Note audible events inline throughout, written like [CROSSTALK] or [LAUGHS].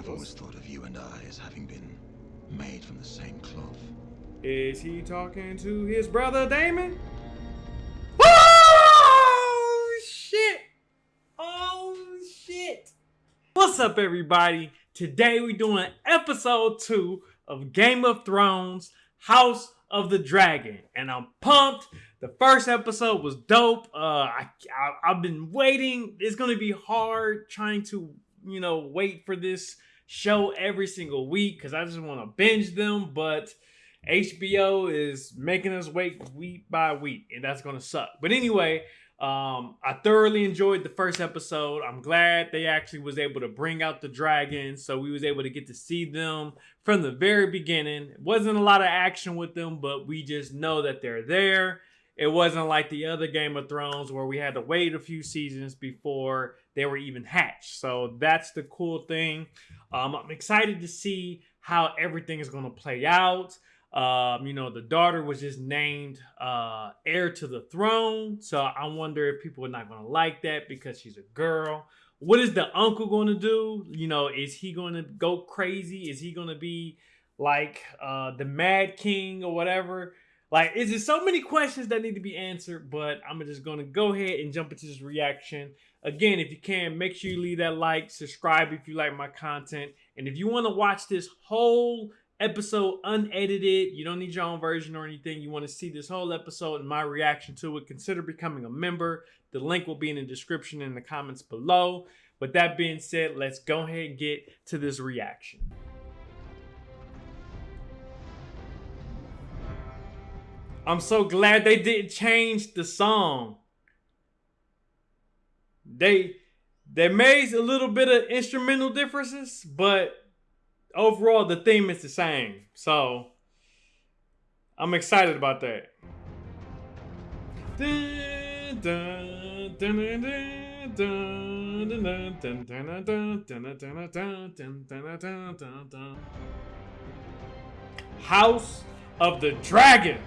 I've always thought of you and I as having been made from the same cloth. Is he talking to his brother Daemon? Oh shit! Oh shit! What's up, everybody? Today we're doing episode two of Game of Thrones House of the Dragon, and I'm pumped. The first episode was dope. Uh, I, I I've been waiting. It's gonna be hard trying to you know wait for this show every single week because I just want to binge them, but HBO is making us wait week by week, and that's gonna suck. But anyway, um, I thoroughly enjoyed the first episode. I'm glad they actually was able to bring out the dragons, so we was able to get to see them from the very beginning. It wasn't a lot of action with them, but we just know that they're there. It wasn't like the other Game of Thrones where we had to wait a few seasons before they were even hatched. So that's the cool thing. Um, I'm excited to see how everything is going to play out. Um, you know, the daughter was just named uh, heir to the throne. So I wonder if people are not going to like that because she's a girl. What is the uncle going to do? You know, is he going to go crazy? Is he going to be like uh, the Mad King or whatever? Like, is there so many questions that need to be answered? But I'm just going to go ahead and jump into this reaction. Again, if you can, make sure you leave that like, subscribe if you like my content. And if you want to watch this whole episode unedited. You don't need your own version or anything. You want to see this whole episode and my reaction to it, consider becoming a member. The link will be in the description in the comments below. With that being said, let's go ahead and get to this reaction. I'm so glad they didn't change the song. They they made a little bit of instrumental differences, but overall the theme is the same. So I'm excited about that. House of the Dragon.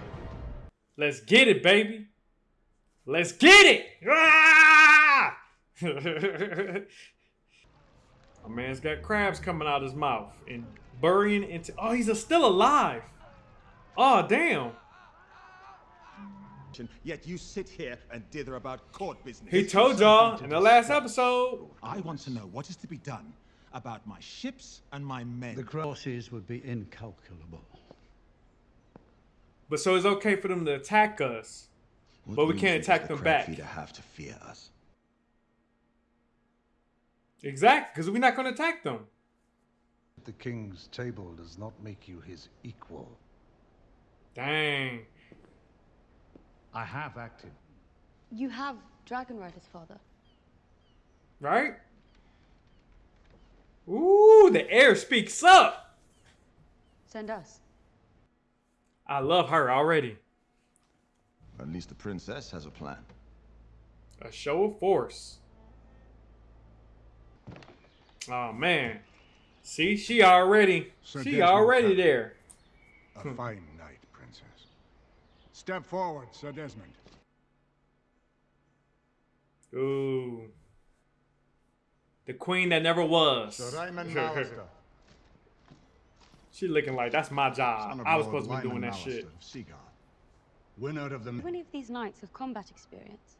Let's get it, baby. Let's get it. Ah! [LAUGHS] A man's got crabs coming out of his mouth and burying into. Oh, he's a, still alive. Oh, damn. Yet you sit here and dither about court business. He told y'all in the last episode. I want to know what is to be done about my ships and my men. The crosses would be incalculable. But so it's okay for them to attack us, What but we can't does attack the them crab back. feeder have to fear us? Exactly, because we're not going to attack them. The king's table does not make you his equal. Dang. I have acted. You have dragon riders, father. Right? Ooh, the heir speaks up. Send us. I love her already. At least the princess has a plan. A show of force. Oh man. See, she already Sir she Desmond already Tucker. there. A fine night, Princess. Step forward, Sir Desmond. Ooh. The queen that never was. Sir Raymond [LAUGHS] Mallister. she looking like that's my job. I was supposed to be doing Lyman that shit. Mallister of Seagard. Winner of the... Do any of these knights have combat experience?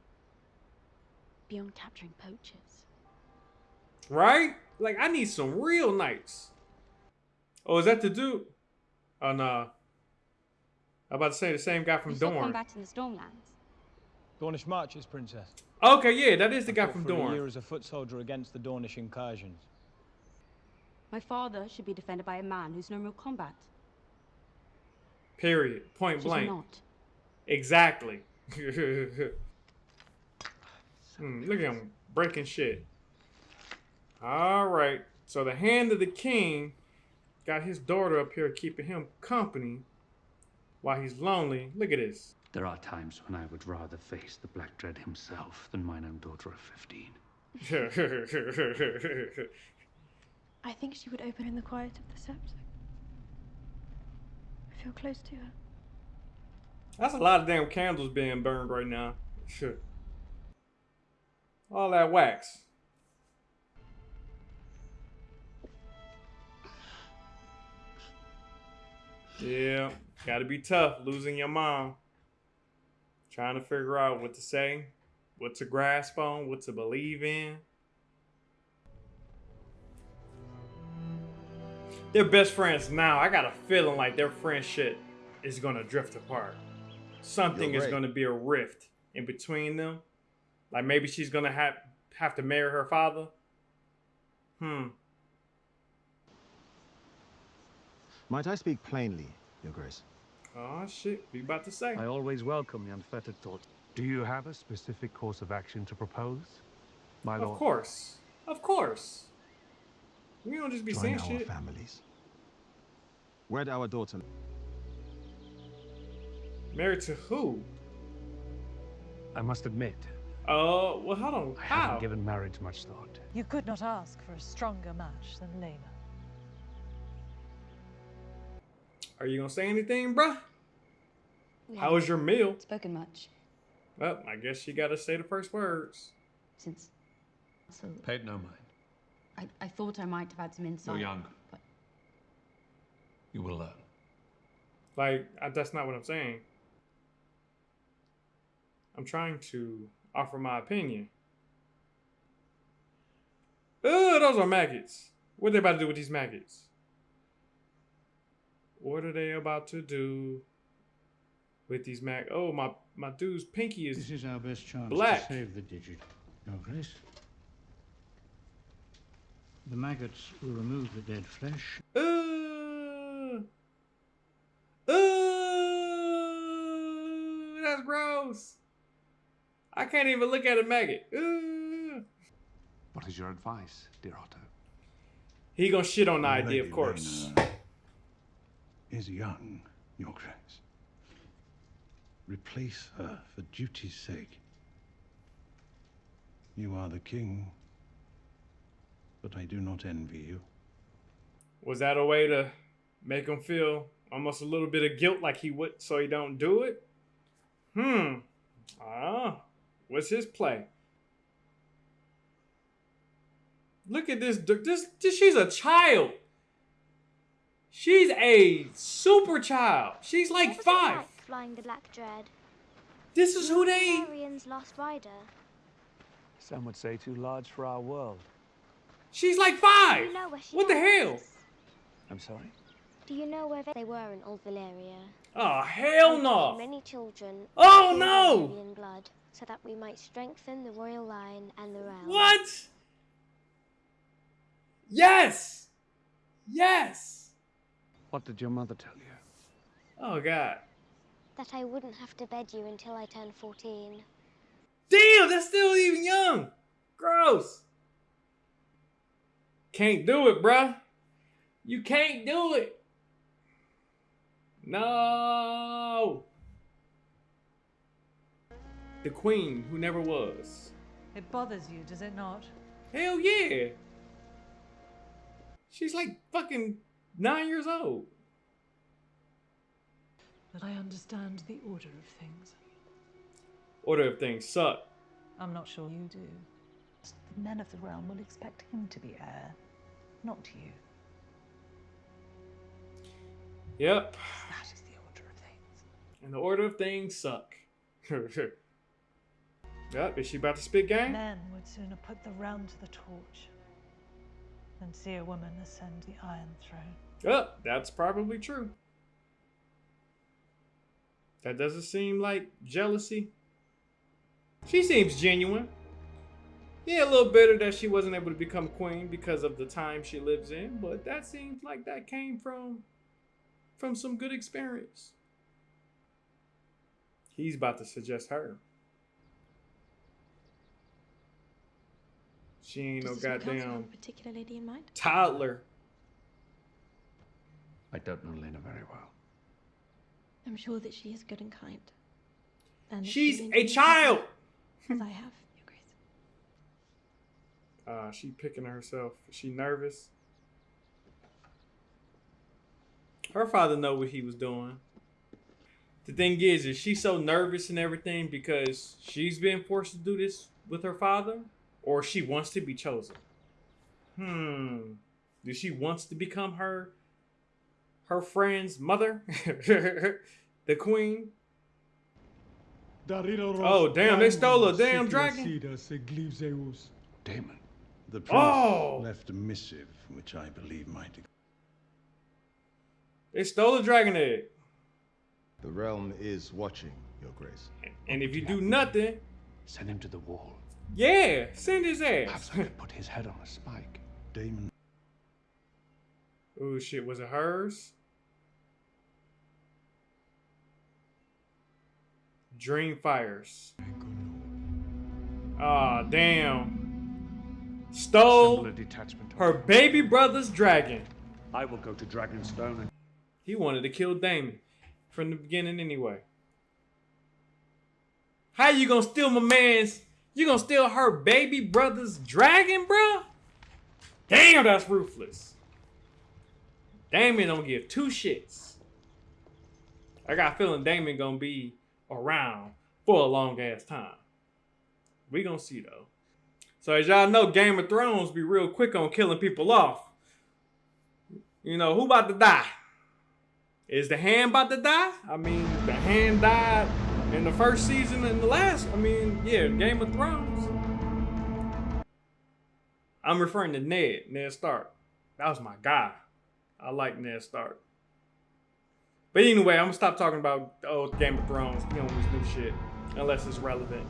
Beyond capturing poachers. Right? Like I need some real knights. Oh, is that the dude? Oh no. I'm about to say the same guy from you saw Dorne. combat in the Stormlands. Dornish marches, Princess. Okay, yeah, that is the guy from for a year as a foot soldier against the Dornish incursions. My father should be defended by a man who's known real combat. Period. Point Should he blank. not? Exactly. [LAUGHS] Hmm, look at him breaking shit. All right. So the hand of the king got his daughter up here keeping him company while he's lonely. Look at this. There are times when I would rather face the Black Dread himself than mine own daughter of 15. [LAUGHS] I think she would open in the quiet of the scepter. I feel close to her. That's a lot of damn candles being burned right now. Sure. [LAUGHS] All that wax. Yeah, gotta be tough losing your mom. Trying to figure out what to say, what to grasp on, what to believe in. They're best friends now. I got a feeling like their friendship is gonna drift apart. Something You're is gonna be a rift in between them. Like maybe she's gonna have have to marry her father. Hmm. Might I speak plainly, Your Grace? Oh shit, we about to say. I always welcome the unfettered thought. Do you have a specific course of action to propose, my lord? Of course. Of course. We don't just be Join saying our shit. families. Wed our daughter. Married to who? I must admit, Uh, well, hold on. I How? haven't given marriage much thought. You could not ask for a stronger match than Laena. Are you gonna say anything, bruh? We How was your meal? spoken much Well, I guess you gotta say the first words. since. So Paid no mind. I, I thought I might have had some insight. You're young. But You will learn. Like, I, that's not what I'm saying. I'm trying to offer my opinion. Ugh, those are maggots. What are they about to do with these maggots? What are they about to do with these mag? Oh, my my dude's pinky is This is our best chance black. to save the digit, Your Grace. The maggots will remove the dead flesh. Uh, uh, that's gross. I can't even look at a maggot. Uh. What is your advice, dear Otto? He gonna shit on the idea, of course. Rhaena is young, Your Grace. Replace her for duty's sake. You are the king, but I do not envy you. Was that a way to make him feel almost a little bit of guilt, like he would, so he don't do it? Hmm. Ah, what's his play? Look at this. This, this. She's a child. She's a super child. She's like What five. like flying the Black Dread? This is who they. Arian's lost rider. Some would say too large for our world. She's like five. You know where she What the is? hell? I'm sorry? Do you know where they were in Old Valyria? Oh hell no! Many children. Oh, no! Valyrian blood, so that we might strengthen the royal line and the realm. What? Yes. Yes. What did your mother tell you? Oh god. That I wouldn't have to bed you until I turned 14. Damn, that's still even young. Gross. Can't do it, bruh. You can't do it. No. The queen who never was. It bothers you, does it not? Hell yeah. She's like fucking nine years old. But I understand the order of things. Order of things suck. I'm not sure you do. The men of the realm will expect him to be heir, not you. Yep. That is the order of things. And the order of things suck. [LAUGHS] yep, is she about to spit game? Men would sooner put the realm to the torch than see a woman ascend the Iron Throne. Yep, that's probably true. That doesn't seem like jealousy. She seems genuine. Yeah, a little bitter that she wasn't able to become queen because of the time she lives in, but that seems like that came from from some good experience. He's about to suggest her. She ain't Does this council have goddamn a particular lady in mind? toddler. I don't know Laena very well. I'm sure that she is good and kind. And She's she a child. As I have, Your Grace. Uh, she picking herself. Is she nervous? Her father know what he was doing. The thing is, is she so nervous and everything because she's been forced to do this with her father, or she wants to be chosen? Hmm. Do she wants to become her her friend's mother, [LAUGHS] the queen. Oh damn! They stole a damn dragon. Daemon. The prince Oh! left a missive, which I believe might. They stole a dragon egg. The realm is watching, Your Grace. And if you do nothing, Send him to the wall. Yeah, send his ass. Perhaps I could put his head on a spike. Daemon. Oh shit, was it hers? Dreamfyre's. Ah, damn. Stole detachment. her baby brother's dragon. I will go to Dragonstone and He wanted to kill Daemon from the beginning anyway. How you gonna steal my man's? You gonna steal her baby brother's dragon, bro? Damn, that's ruthless. Daemon don't give two shits. I got a feeling Daemon gonna be around for a long ass time. We gonna see though. So as y'all know, Game of Thrones be real quick on killing people off. You know, who about to die? Is the hand about to die? I mean, the hand died in the first season and the last. I mean, yeah, Game of Thrones. I'm referring to Ned, Ned Stark. That was my guy. I like Ned Stark. But anyway, I'm gonna stop talking about old Game of Thrones. You know this new shit, unless it's relevant.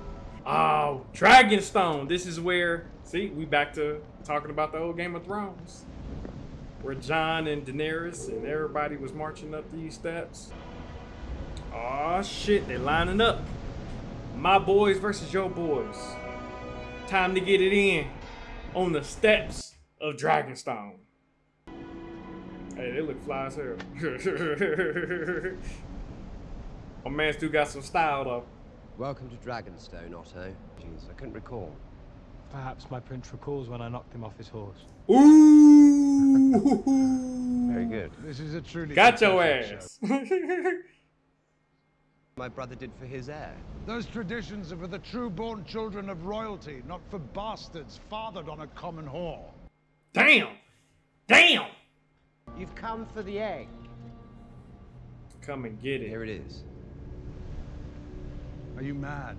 Oh, Dragonstone. This is where. See, we back to talking about the old Game of Thrones where Jon and Daenerys and everybody was marching up these steps. Oh shit, they're lining up. My boys versus your boys. Time to get it in on the steps of Dragonstone. Hey, they look fly as hell. [LAUGHS] My man still got some style though. Welcome to Dragonstone, Otto. Jeez, I couldn't recall. Perhaps my prince recalls when I knocked him off his horse. Ooh! [LAUGHS] Very good. This is a truly Got your ass. [LAUGHS] My brother did for his heir. Those traditions are for the true-born children of royalty, not for bastards fathered on a common whore. Damn! Damn! You've come for the egg. Come and get it. Here it is. Are you mad?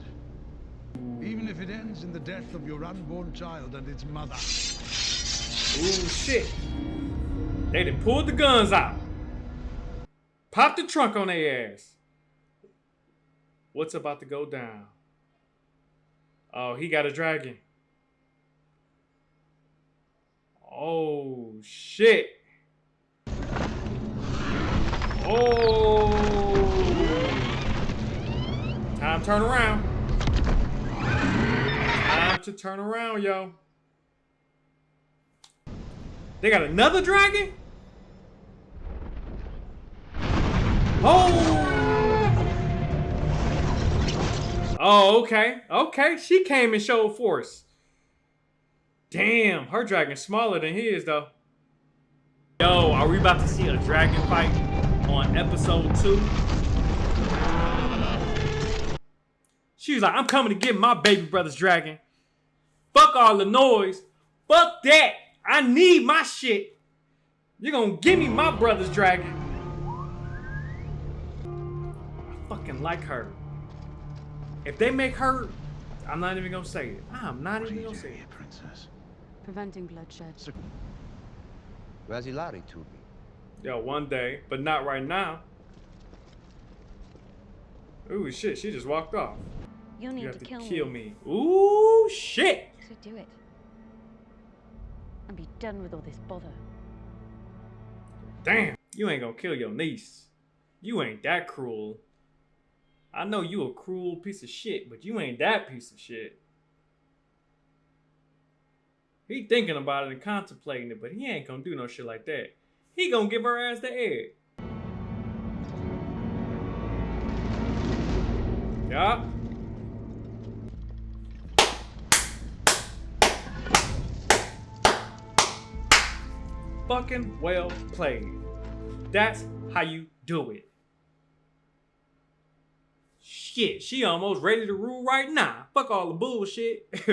Even if it ends in the death of your unborn child and its mother. Ooh, shit. They done pulled the guns out. Popped the trunk on their ass. What's about to go down? Oh, he got a dragon. Oh, shit. Oh. Time to turn around. Time to turn around, yo. They got another dragon? Oh! Oh, okay. Okay, she came and showed force. Damn, her dragon's smaller than his, though. Yo, are we about to see a dragon fight on episode two? She was like, I'm coming to get my baby brother's dragon. Fuck all the noise. Fuck that. I need my shit. You're gonna give me my brother's dragon. I fucking like her. If they make her, I'm not even gonna say it. I'm not even gonna say it. Princess. Preventing bloodshed. Where's Hilari to me? Yo, one day, but not right now. Ooh, shit, she just walked off. You'll need You have to to kill, kill me. Ooh, shit. So do it. And be done with all this bother. Damn, you ain't gonna kill your niece. You ain't that cruel. I know you a cruel piece of shit, but you ain't that piece of shit. He thinking about it and contemplating it, but he ain't gonna do no shit like that. He gonna give her ass the egg. Yup. Fucking well played. That's how you do it. Shit, she almost ready to rule right now. Fuck all the bullshit. [LAUGHS]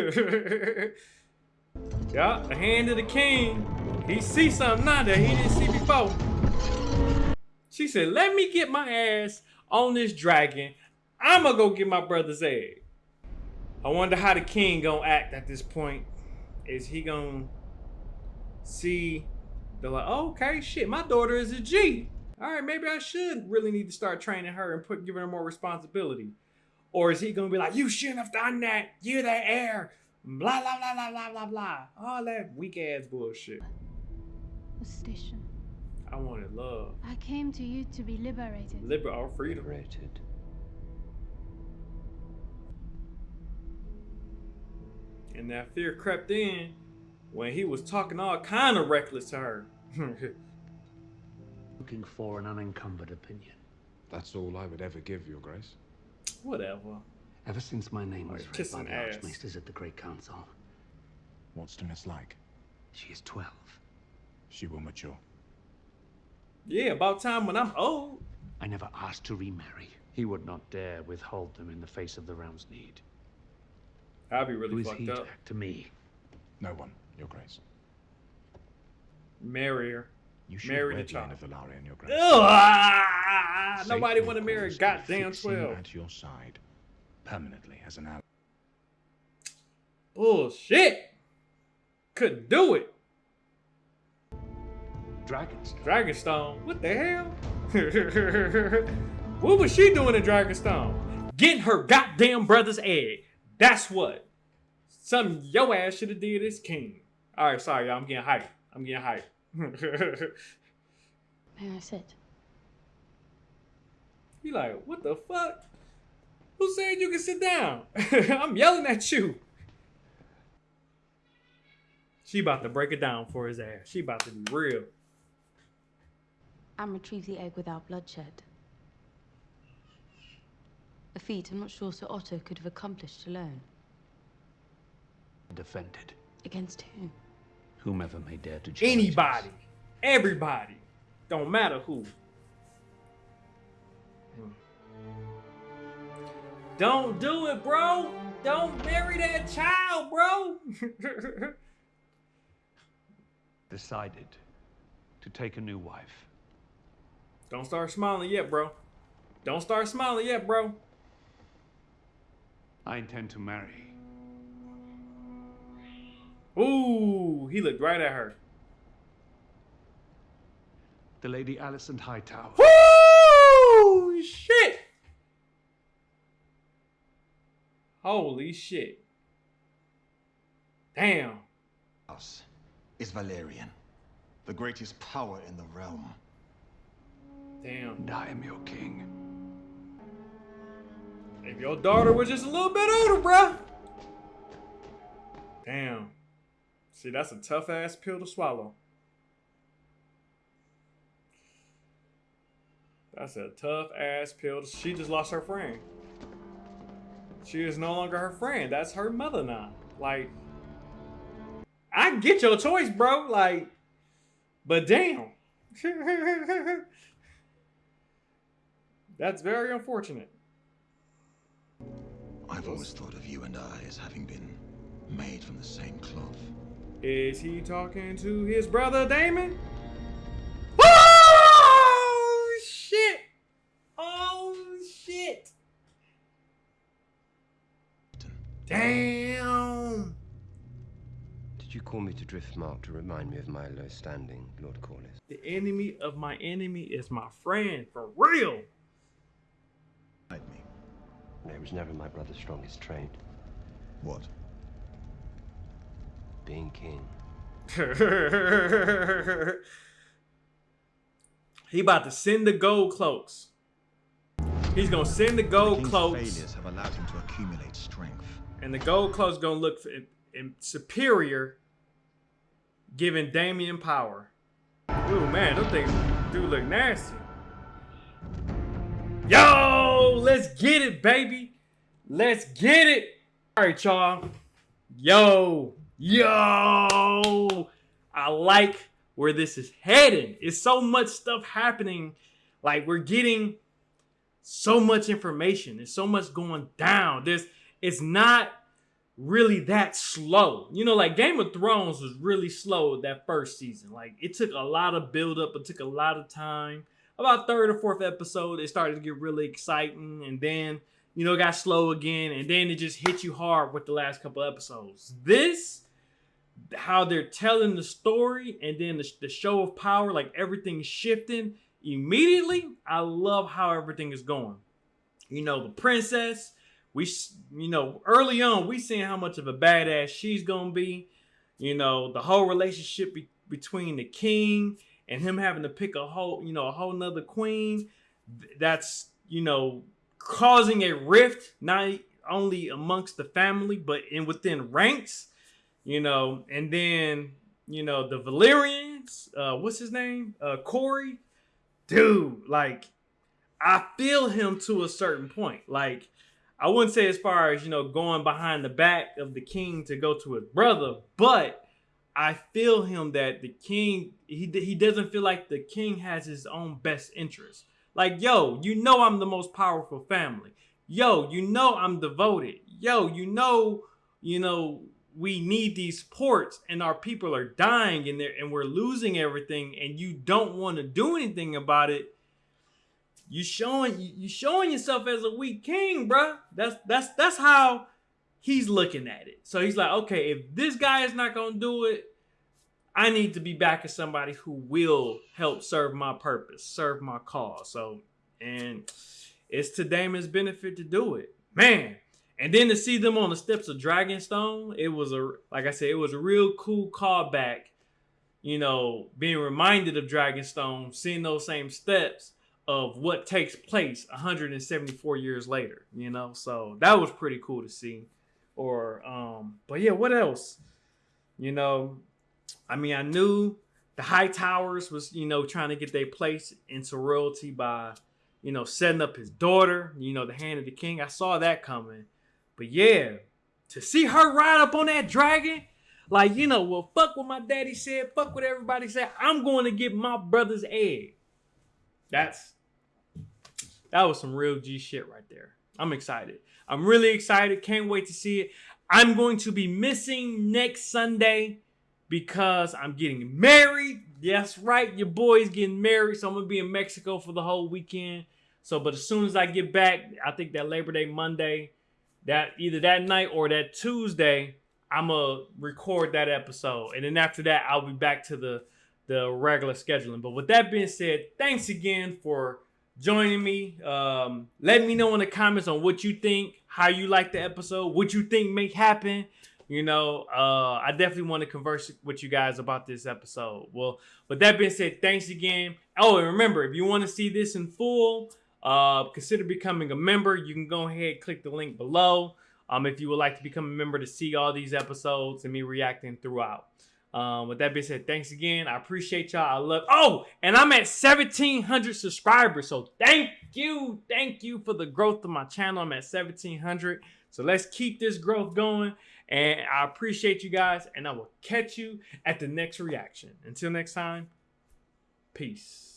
yeah, the hand of the king. He see something now that he didn't see before. She said, "Let me get my ass on this dragon. I'ma go get my brother's egg." I wonder how the king gonna act at this point. Is he gonna see the like, oh, okay, shit, my daughter is a G. All right, maybe I should really need to start training her and put giving her more responsibility. Or is he gonna be like, you shouldn't have done that, you're the heir, blah blah blah blah blah blah blah. All that weak ass bullshit. The station. I wanted love. I came to you to be liberated. Liber or freedom. Liberated. And that fear crept in when he was talking all kind of reckless to her. [LAUGHS] Looking for an unencumbered opinion. That's all I would ever give, Your Grace. Whatever. Ever since my name was Like read by kissing the ass. Archmaesters at the Great Council, What's Demis like? she is 12. She will mature. Yeah, about time when I'm old. I never asked to remarry. He would not dare withhold them in the face of the realm's need. I'd be really Who is fucked he to up. act to me? No one, Your Grace. Marry her. You should Marry the child. Valarian, Your. Ugh, ah, nobody want to marry a calls to goddamn 12. at your side, permanently as an ally. Bullshit. Couldn't do it. Dragonstone. Dragonstone. What the hell? [LAUGHS] what was she doing in Dragonstone? Getting her goddamn brother's egg. That's what. Something yo ass should have did as king. All right, sorry, y'all. I'm getting hyped. I'm getting hyped. May I sit? he like, what the fuck? Who said you can sit down? [LAUGHS] I'm yelling at you. She about to break it down for his ass. She about to be real. and retrieve the egg without bloodshed. A feat I'm not sure Sir Otto could have accomplished alone. Defended. Against whom? Whomever may dare to challenge us. Anybody. Everybody. Don't matter who. Don't do it, bro. Don't marry that child, bro. [LAUGHS] Decided to take a new wife. Don't start smiling yet, bro. Don't start smiling yet, bro. I intend to marry. He looked right at her. The Lady Alicent Hightower. Woo! Shit! Holy shit. Damn. Us is Valerian, the greatest power in the realm. Damn. And I am your king. If your daughter was just a little bit older, bruh. Damn. See, that's a tough ass pill to swallow. That's a tough ass pill. To, she just lost her friend. She is no longer her friend. That's her mother now. Like, I get your choice, bro. Like, but damn. [LAUGHS] That's very unfortunate. I've always thought of you and I as having been made from the same cloth. Is he talking to his brother Daemon? Oh shit! Oh shit! Damn! Did you call me to Driftmark to remind me of my low standing, Lord Corlys? The enemy of my enemy is my friend, for real. No, it was never my brother's strongest trait. What? Being king. [LAUGHS] he about to send the gold cloaks. He's gonna send the gold King's cloaks, failures have allowed him to accumulate strength. and the gold cloaks gonna look in, in superior, giving Damien power. Ooh man, those things do look nasty. Yo, let's get it, baby. Let's get it. All right, y'all. Yo, yo. I like where this is heading. It's so much stuff happening. Like we're getting so much information. There's so much going down. There's it's not really that slow. You know, like Game of Thrones was really slow that first season. Like it took a lot of build up. It took a lot of time. about third or fourth episode, it started to get really exciting, and then you know, it got slow again, and then it just hit you hard with the last couple episodes. This, how they're telling the story, and then the, the show of power, like everything's shifting immediately. I love how everything is going. You know, the princess, we, you know, early on, we seeing how much of a badass she's gonna be. You know, the whole relationship be- between the king and him having to pick a whole, you know, a whole nother queen. That's, you know, causing a rift not only amongst the family but in within ranks you know and then you know the Valyrians uh what's his name uh Corey dude like I feel him to a certain point like I wouldn't say as far as you know going behind the back of the king to go to his brother but I feel him that the king he he doesn't feel like the king has his own best interest like, yo, you know I'm the most powerful family. Yo, you know I'm devoted. Yo, you know, you know, we need these ports and our people are dying and there and we're losing everything and you don't want to do anything about it. You showing you showing yourself as a weak king, bruh. That's that's that's how he's looking at it. So he's like, okay, if this guy is not gonna do it, I need to be back as somebody who will help serve my purpose, serve my cause. So, and it's to Daemon's benefit to do it, man. And then to see them on the steps of Dragonstone, it was a like I said, it was a real cool callback. You know, being reminded of Dragonstone, seeing those same steps of what takes place 174 years later. You know, so that was pretty cool to see. Or, um, but yeah, what else? You know, I mean, I knew the High Towers was, you know, trying to get their place into royalty by, you know, setting up his daughter, you know, the hand of the king. I saw that coming. But yeah, to see her ride up on that dragon, like, you know, well, fuck what my daddy said, fuck what everybody said. I'm going to get my brother's egg. That's that was some real G shit right there. I'm excited. I'm really excited. Can't wait to see it. I'm going to be missing next Sunday because I'm getting married. That's right. Your boy's getting married. So I'm going to be in Mexico for the whole weekend. So, but as soon as I get back, I think that Labor Day Monday, that either that night or that Tuesday, I'm to record that episode. And then after that, I'll be back to the, the regular scheduling. But with that being said, thanks again for joining me. Um, let me know in the comments on what you think, how you like the episode, what you think may happen. You know, uh, I definitely want to converse with you guys about this episode. Well, with that being said, thanks again. Oh, and remember, if you want to see this in full, uh, consider becoming a member. You can go ahead, click the link below. Um, if you would like to become a member to see all these episodes and me reacting throughout. Um, with that being said, thanks again. I appreciate y'all. I love. Oh, and I'm at 1,700 subscribers. So thank you, thank you for the growth of my channel. I'm at 1,700. So let's keep this growth going. And I appreciate you guys, and I will catch you at the next reaction. Until next time, peace.